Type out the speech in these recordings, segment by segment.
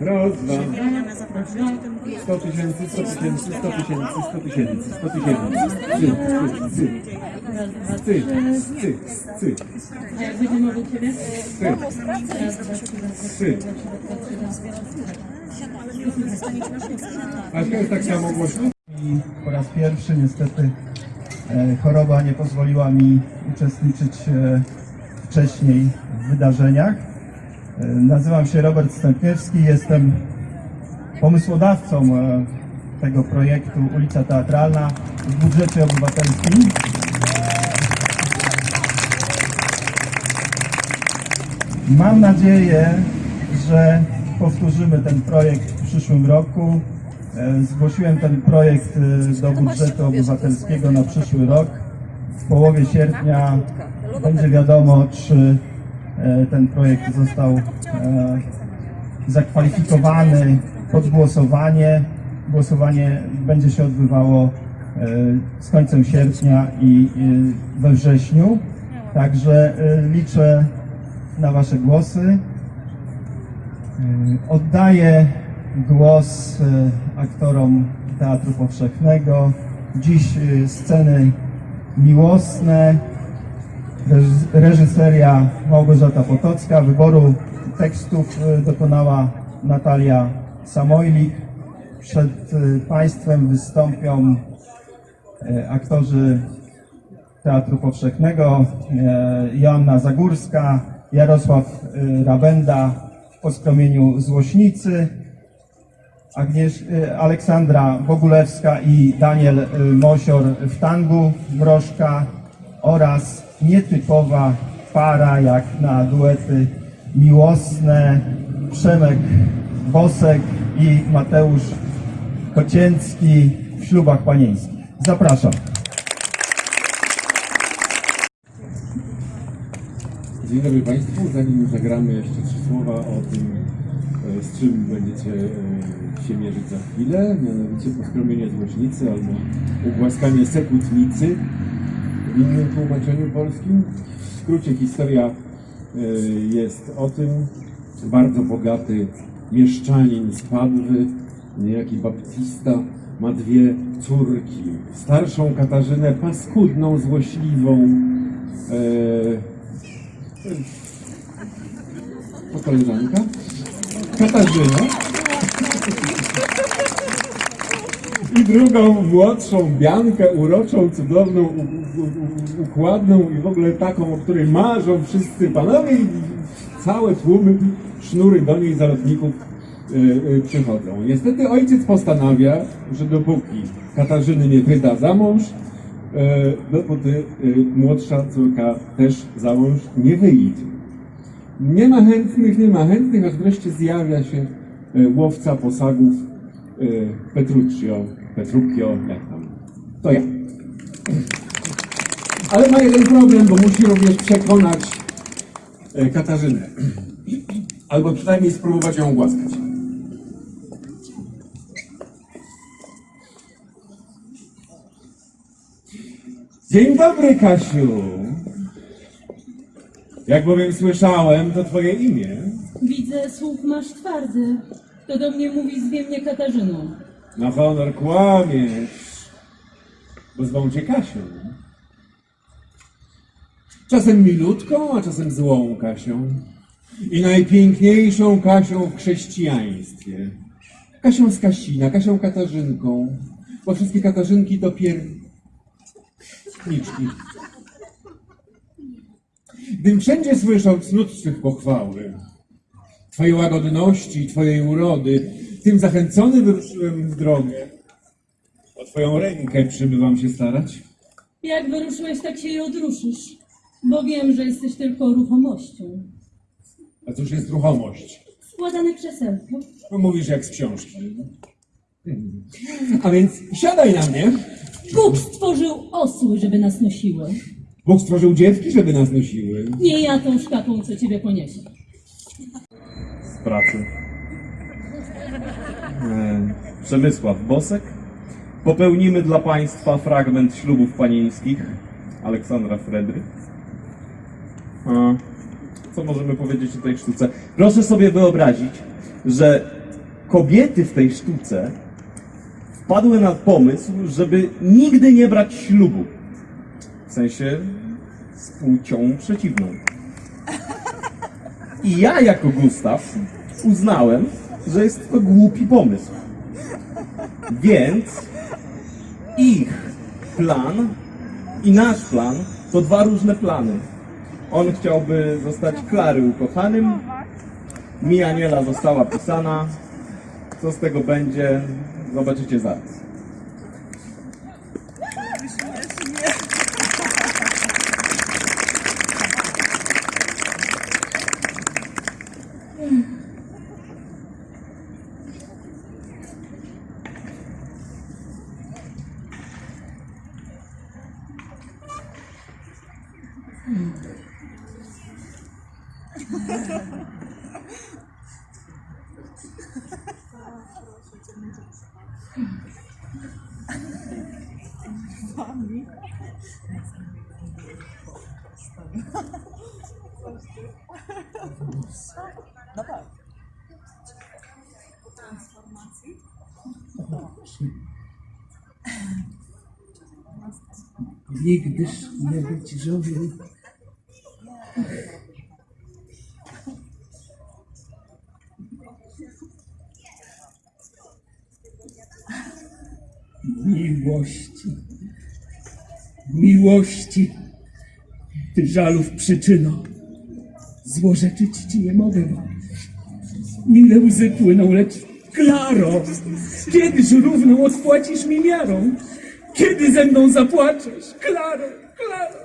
Raz, dwa. 100 tysięcy, 100 tysięcy, 100 tysięcy, 100 tysięcy, 100 tysięcy. A jak będzie mowa u Ciebie? scy, scy. Aśka jest tak samo głośno? I po raz pierwszy niestety e, choroba nie pozwoliła mi uczestniczyć e, wcześniej w wydarzeniach. E, Nazywam się Robert Stępiewski, jestem pomysłodawcą e, tego projektu Ulica Teatralna w budżecie obywatelskim. Mam nadzieję, że powtórzymy ten projekt w przyszłym roku. E, Zgłosiłem ten projekt do budżetu obywatelskiego na przyszły rok. W połowie sierpnia będzie wiadomo, czy ten projekt został e, zakwalifikowany pod głosowanie. Głosowanie będzie się odbywało e, z końcem sierpnia i e, we wrześniu. Także e, liczę na Wasze głosy. Oddaję głos aktorom Teatru Powszechnego. Dziś sceny miłosne, reżyseria Małgorzata Potocka, wyboru tekstów y, dokonała Natalia Samojlik. Przed y, Państwem wystąpią y, aktorzy Teatru Powszechnego, Joanna Zagórska, Jarosław Rabenda w poskromieniu Złośnicy, Aleksandra Bogulewska i Daniel Mosior w tangu Mrożka oraz nietypowa para jak na duety miłosne Przemek Bosek i Mateusz Kocięcki w ślubach panieńskich. Zapraszam. Dzień dobry Państwu. Zanim zagramy jeszcze trzy słowa o tym, e, z czym będziecie e, się mierzyć za chwilę, mianowicie poskromienie złośnicy albo ugłaskanie sekutnicy w innym tłumaczeniu polskim. W skrócie historia e, jest o tym, bardzo bogaty mieszczanin z Padwy, niejaki baptista, ma dwie córki. Starszą Katarzynę, paskudną, złośliwą, e, to koleżanka. Katarzyna. I drugą młodszą, Biankę, uroczą, cudowną, układną i w ogóle taką, o której marzą wszyscy panowie i całe tłumy, sznury do niej zalotników y, y, przychodzą. Niestety ojciec postanawia, że dopóki Katarzyny nie wyda za mąż, y, dopóty y, młodsza córka też za mąż nie wyjdzie. Nie ma chętnych, nie ma chętnych, aż wreszcie zjawia się e, łowca posagów Petruccio, Petruccio, jak tam, to ja. Ale ma jeden problem, bo musi również przekonać e, Katarzynę. Albo przynajmniej spróbować ją głaskać. Dzień dobry, Kasiu. Jak bowiem słyszałem, to twoje imię. Widzę, słuch masz twardy. Kto do mnie mówi, zwie mnie Katarzyną. Na honor kłamiesz, bo zwą cię Kasią. Czasem milutką, a czasem złą Kasią. I najpiękniejszą Kasią w chrześcijaństwie. Kasią z Kasina, Kasią Katarzynką, bo wszystkie Katarzynki to pierniczki. Gdym wszędzie słyszał cnót Twych pochwały, Twojej łagodności, Twojej urody, tym zachęcony wyruszyłem w drogę. O Twoją rękę przybywam się starać. Jak wyruszyłeś, tak się i odruszysz. Bo wiem, że jesteś tylko ruchomością. A cóż jest ruchomość? Składane krzesełko. No, mówisz jak z książki. Hmm. A więc siadaj na mnie. Bóg stworzył osły, żeby nas nosiły. Bóg stworzył dziewki, żeby nas nosiły. Nie ja tą szkapą, co ciebie poniesie. z pracy. E, Przemysław Bosek. Popełnimy dla Państwa fragment ślubów panieńskich Aleksandra Fredry. A, Co możemy powiedzieć o tej sztuce? Proszę sobie wyobrazić, że kobiety w tej sztuce wpadły na pomysł, żeby nigdy nie brać ślubu. W sensie z płcią przeciwną. I ja jako Gustaw uznałem, że jest to głupi pomysł. Więc ich plan i nasz plan to dwa różne plany. On chciałby zostać Klary ukochanym, mi Aniela została pisana. Co z tego będzie, zobaczycie zaraz. Nigdyż nie być żołniem. Miłości, miłości, ty żalów przyczyno, złorzeczyć ci nie mogę. Mile łzy płyną, lecz Klaro, kiedyż równą odpłacisz mi miarą? Kiedy ze mną zapłaczesz? Klaro, Klaro.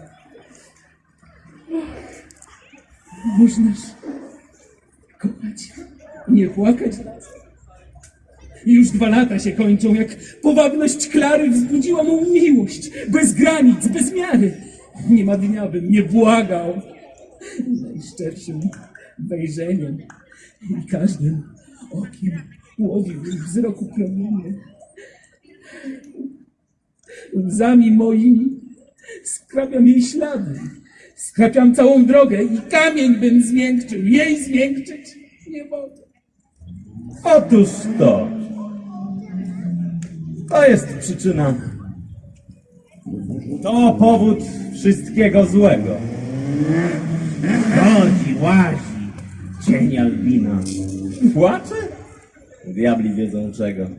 Możnaż kochać, nie płakać. Już dwa lata się kończą, jak powabność Klary wzbudziła mą miłość. Bez granic, bez miary. Nie ma dnia, bym nie błagał. Najszczerszym wejrzeniem i każdym okiem łowił wzroku promienie. Łzami moimi skrapiam jej ślady. Skrapiam całą drogę i kamień bym zmiękczył. Jej zmiękczyć nie mogę. Otóż to. To jest przyczyna. To powód wszystkiego złego. Chodzi, łazi, cień Albina. Płacze? Diabli wiedzą czego.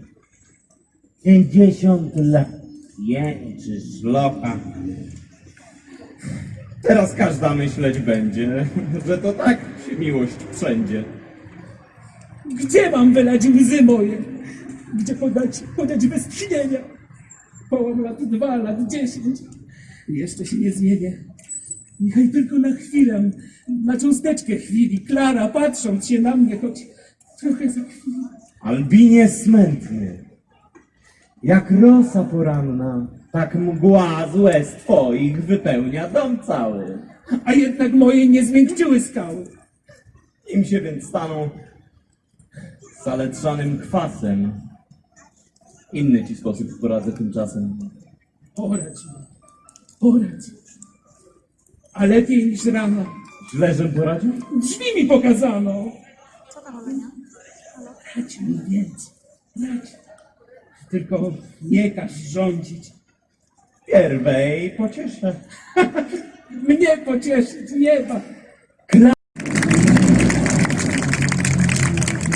Pięćdziesiąt lat jęczy szlocha. Teraz każda myśleć będzie, że to tak się miłość wszędzie. Gdzie mam wylać łzy moje? Gdzie podać, podać westchnienia? Połam lat dwa, lat dziesięć. Jeszcze się nie zmienię. Niechaj tylko na chwilę, na cząsteczkę chwili, Klara, patrząc się na mnie, choć trochę za chwilę. Albinie smętny. Jak rosa poranna, tak mgła z łez twoich wypełnia dom cały. A jednak moje nie zmiękczyły skały. Im się więc staną zaletrzanym kwasem. Inny ci sposób poradzę tymczasem. Poradź mi, poradź. A lepiej niż rano. Źle, żem poradził? Drzwi mi pokazano. Radź mi więc, radź. Tylko nie każ rządzić. Pierwej pocieszę. Mnie pocieszyć nieba.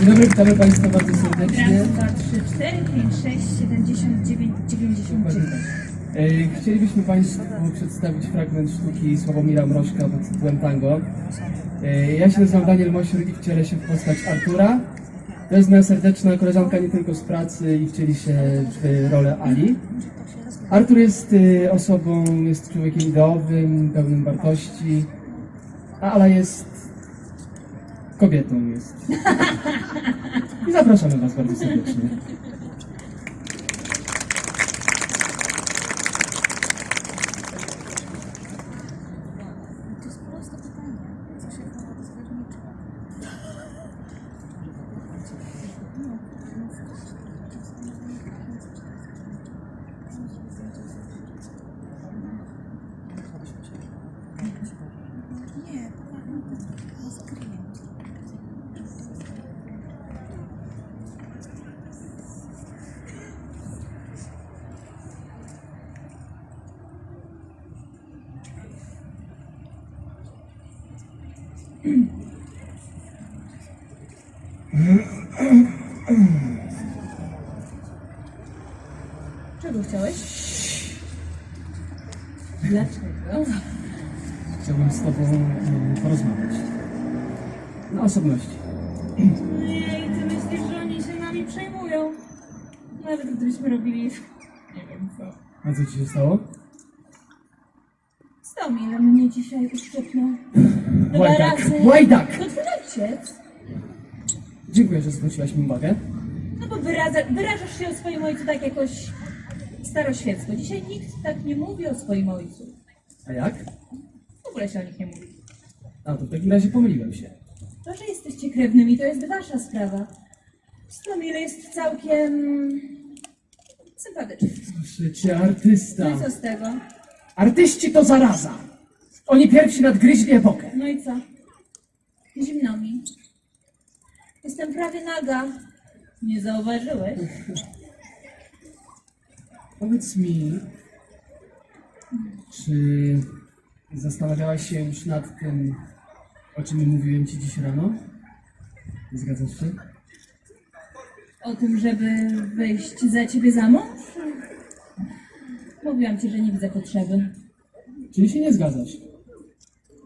Dzień dobry, witamy Państwa bardzo serdecznie. Raz, dwa, trzy, cztery, pięć, sześć, siedemdziesiąt dziewięć, dziewięćdziesiąt dziewięć. E, Chcielibyśmy Państwu przedstawić fragment sztuki Sławomira Mrożka pod tytułem Tango. E, Ja się nazywam Daniel Mosior i wcielę się w postać Artura. To jest moja serdeczna koleżanka nie tylko z pracy i wcieli się w rolę Ali. Artur jest e, osobą, jest człowiekiem ideowym, pełnym wartości, a Ala jest kobietą jest. I zapraszamy Was bardzo serdecznie. Czego chciałeś? Dlaczego? Chciałbym z tobą e, porozmawiać. Na osobności. Ej, ty myślisz, że oni się nami przejmują? Nawet gdybyśmy robili... Nie wiem co. A co ci się stało? Dzisiaj uszczypnął. Dwa Łajdak! razy. Łajdak! To twój ojciec. Dziękuję, że zwróciłaś mi uwagę. No bo wyraza, wyrażasz się o swoim ojcu tak jakoś staroświecko. Dzisiaj nikt tak nie mówi o swoim ojcu. A jak? W ogóle się o nich nie mówi. A to w takim razie pomyliłem się. To, że jesteście krewnymi, to jest wasza sprawa. Stomil jest całkiem... sympatyczny. Cię, artysta. No i co z tego? Artyści to zaraza. Oni pierwsi nadgryźli epokę. No i co? Zimno mi. Jestem prawie naga. Nie zauważyłeś? Powiedz mi, czy zastanawiałaś się już nad tym, o czym mówiłem ci dziś rano? Zgadzasz się? O tym, żeby wyjść za ciebie za mąż? Mówiłam ci, że nie widzę potrzeby. Czyli się nie zgadzasz?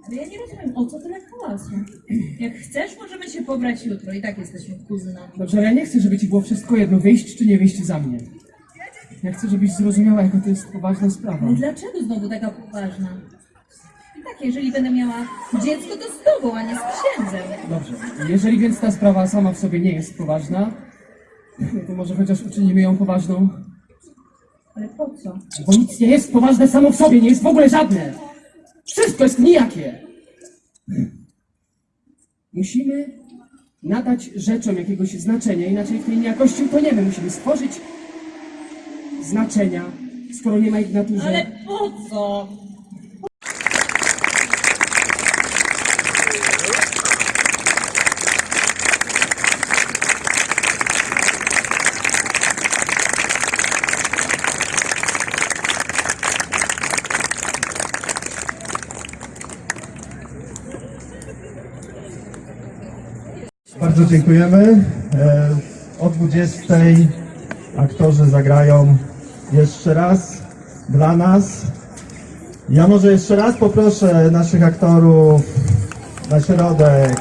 Ale ja nie rozumiem, o co tyle hałasu. Jak chcesz, możemy się pobrać jutro. I tak jesteśmy kuzynami. Dobrze, ale ja nie chcę, żeby ci było wszystko jedno, wyjść czy nie wyjść za mnie. Ja chcę, żebyś zrozumiała, jaka to jest poważna sprawa. Ale dlaczego znowu taka poważna? I tak, jeżeli będę miała dziecko, to z tobą, a nie z księdzem. Dobrze, jeżeli więc ta sprawa sama w sobie nie jest poważna, to może chociaż uczynimy ją poważną, Ale po co? bo nic nie jest poważne samo w sobie, nie jest w ogóle żadne. Wszystko jest nijakie. Musimy nadać rzeczom jakiegoś znaczenia, inaczej w tej niejakości utoniemy. Musimy stworzyć znaczenia, skoro nie ma ich w naturze. Ale po co? Bardzo dziękujemy. E, O 20 aktorzy zagrają jeszcze raz dla nas. Ja może jeszcze raz poproszę naszych aktorów na środek.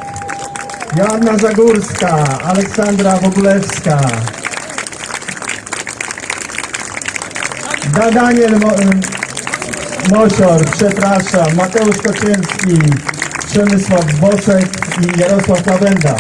Joanna Zagórska, Aleksandra Wogulewska, Da- Daniel Mo Mosior, przepraszam, Mateusz Kociński, Przemysław Bosek i Jarosław Lawenda.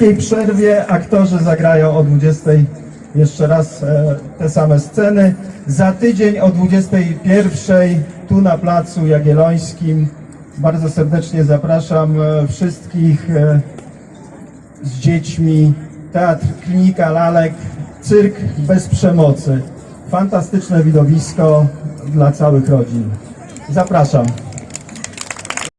Tej przerwie aktorzy zagrają o 20 jeszcze raz e, te same sceny. Za tydzień o 21 tu na placu Jagiellońskim. Bardzo serdecznie zapraszam e, wszystkich e, z dziećmi. Teatr Klinika Lalek, cyrk bez przemocy. Fantastyczne widowisko dla całych rodzin. Zapraszam.